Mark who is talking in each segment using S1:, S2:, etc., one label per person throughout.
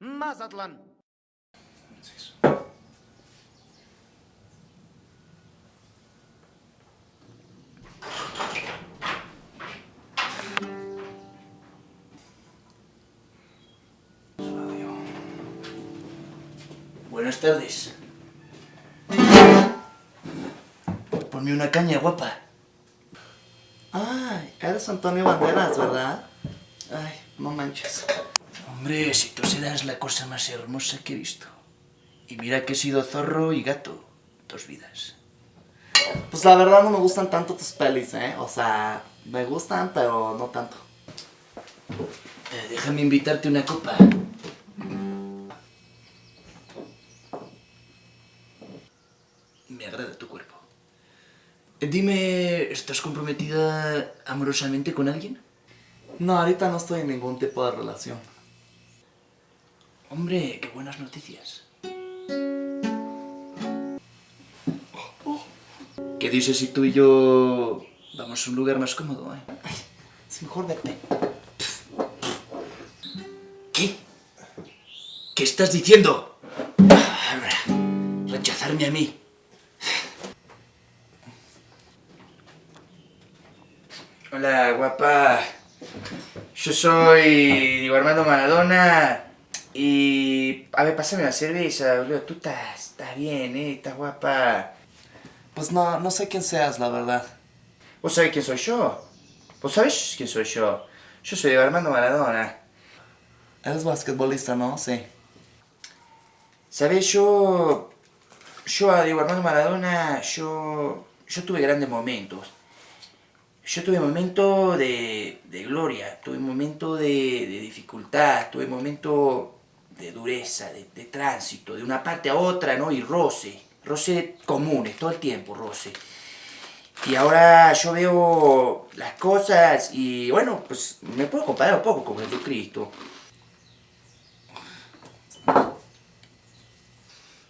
S1: Mazatlán.
S2: Buenas tardes. Ponme una caña, guapa.
S3: Ay, eres Antonio Banderas, ¿verdad? Ay, no manches.
S2: Hombre, si tú serás la cosa más hermosa que he visto. Y mira que he sido zorro y gato dos vidas.
S3: Pues la verdad no me gustan tanto tus pelis, ¿eh? O sea, me gustan, pero no tanto.
S2: Eh, déjame invitarte una copa. Me agrada tu cuerpo. Dime, ¿estás comprometida amorosamente con alguien?
S3: No, ahorita no estoy en ningún tipo de relación.
S2: Hombre, qué buenas noticias. ¿Qué dices si tú y yo vamos a un lugar más cómodo, eh?
S3: Es mejor vete.
S2: ¿Qué? ¿Qué estás diciendo? Rechazarme a mí. Hola, guapa. Yo soy Diego Armando Maradona. Y... A ver, pásame la cerveza, boludo. Tú estás, estás bien, ¿eh? Estás guapa.
S3: Pues no, no sé quién seas, la verdad.
S2: ¿Vos sabés quién soy yo? ¿Vos sabés quién soy yo? Yo soy Diego Armando Maradona.
S3: Eres basquetbolista, ¿no? Sí.
S2: ¿Sabes? Yo... Yo a Diego Armando Maradona, yo... Yo tuve grandes momentos. Yo tuve momentos de, de gloria, tuve momentos de, de dificultad, tuve momentos de dureza, de, de tránsito, de una parte a otra, ¿no? Y roce, roce comunes, todo el tiempo roce. Y ahora yo veo las cosas y bueno, pues me puedo comparar un poco con Jesucristo.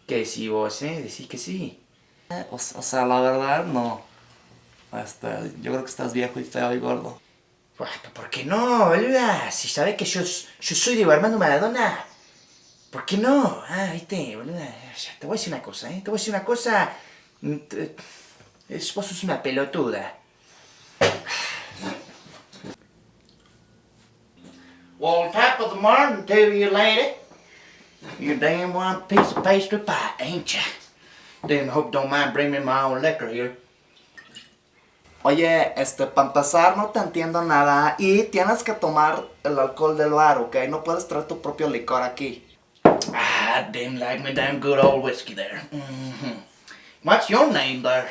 S2: ¿Qué decís vos, eh? Decís que sí.
S3: O, o sea, la verdad, no. Este, yo creo que estás viejo y feo y gordo.
S2: Pero ¿Por qué no, boluda? Si sabes que yo, yo soy Diego Armando Maradona. ¿Por qué no? Ah, viste, boluda. Ya, Te voy a decir una cosa, ¿eh? Te voy a decir una cosa. Mm, es- Vos sos una pelotuda. Well, top of the morning to you, lady. You damn one piece of pastry pie, ain't ya? Then hope don't mind bringing me my own liquor here.
S3: Oye, este, para empezar, no te entiendo nada. Y tienes que tomar el alcohol del bar, ¿ok? No puedes traer tu propio licor aquí.
S2: Ah, damn like me damn good old whiskey there. hmm What's your name there?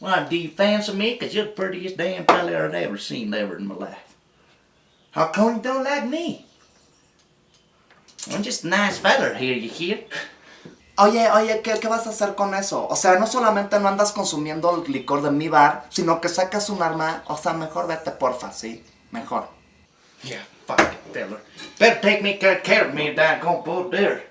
S2: Well, do you fancy me? Cause you're the prettiest damn fella I've ever seen ever in my life. How come you don't like me? I'm just a nice feller here, you hear?
S3: Oye, oye, ¿qué, ¿qué vas a hacer con eso? O sea, no solamente no andas consumiendo el licor de mi bar, sino que sacas un arma. O sea, mejor vete, porfa, ¿sí? Mejor.
S2: Yeah, fucking feller. Better take me care, of me, doggone bull there.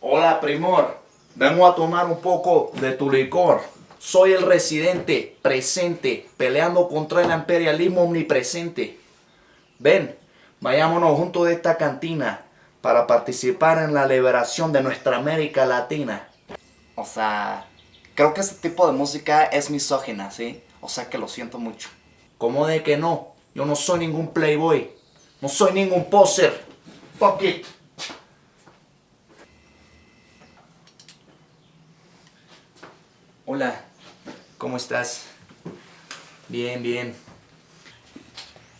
S3: Hola, primor. Vengo a tomar un poco de tu licor. Soy el residente, presente, peleando contra el imperialismo omnipresente. Ven, vayámonos juntos de esta cantina para participar en la liberación de nuestra América Latina. O sea, creo que ese tipo de música es misógina, ¿sí? O sea que lo siento mucho. ¿Cómo de que no? Yo no soy ningún playboy. No soy ningún poser. Fuck it.
S2: Hola, ¿cómo estás? Bien, bien.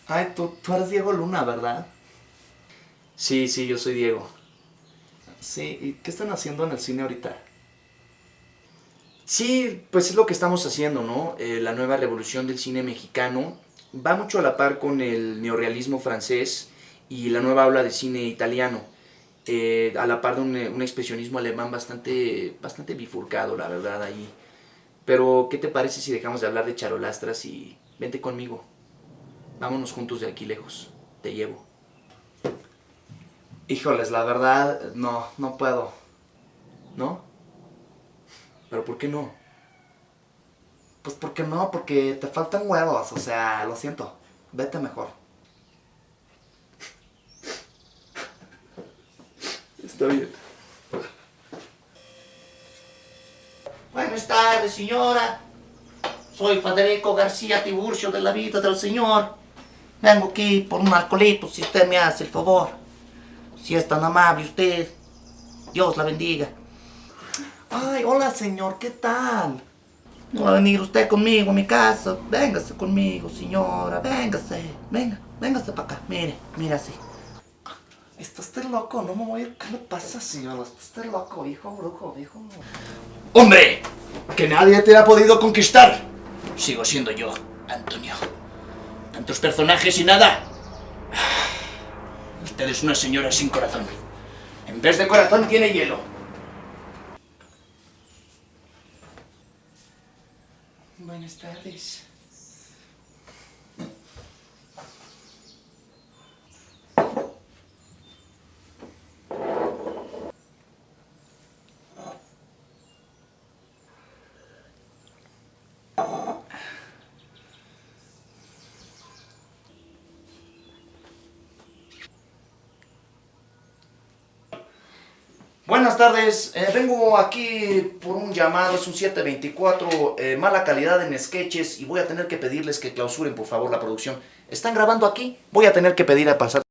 S3: Ay, tú, tú eres Diego Luna, ¿verdad?
S2: Sí, sí, yo soy Diego.
S3: Sí, ¿y qué están haciendo en el cine ahorita?
S2: Sí, pues es lo que estamos haciendo, ¿no? Eh, la nueva revolución del cine mexicano va mucho a la par con el neorrealismo francés y la nueva ola de cine italiano. Eh, a la par de un, un expresionismo alemán bastante, bastante bifurcado, la verdad, ahí. Pero, ¿qué te parece si dejamos de hablar de charolastras y vente conmigo? Vámonos juntos de aquí lejos. Te llevo.
S3: Híjoles, la verdad, no, no puedo.
S2: ¿No? ¿Pero por qué no?
S3: Pues porque no, porque te faltan huevos, o sea, lo siento, vete mejor. Está bien.
S1: Buenas tardes, señora. Soy Federico García Tiburcio de la vida del Señor. Vengo aquí por un alcoholito, si usted me hace el favor. Si es tan amable usted. Dios la bendiga.
S4: Ay, hola señor, ¿qué tal?
S1: No va a venir usted conmigo a mi casa. Véngase conmigo, señora. Véngase. Venga, véngase para acá. Mire, mire así.
S4: Está usted loco, no me voy a ir. ¿Qué le pasa, señor? Está usted loco, hijo brujo, hijo.
S2: ¡Hombre! Que nadie te ha podido conquistar. Sigo siendo yo, Antonio. Tantos personajes y nada. Usted es una señora sin corazón. En vez de corazón tiene hielo.
S4: Buenas tardes.
S3: Buenas tardes, eh, vengo aquí por un llamado, es un 724, eh, mala calidad en sketches y voy a tener que pedirles que clausuren por favor la producción. ¿Están grabando aquí? Voy a tener que pedir a pasar.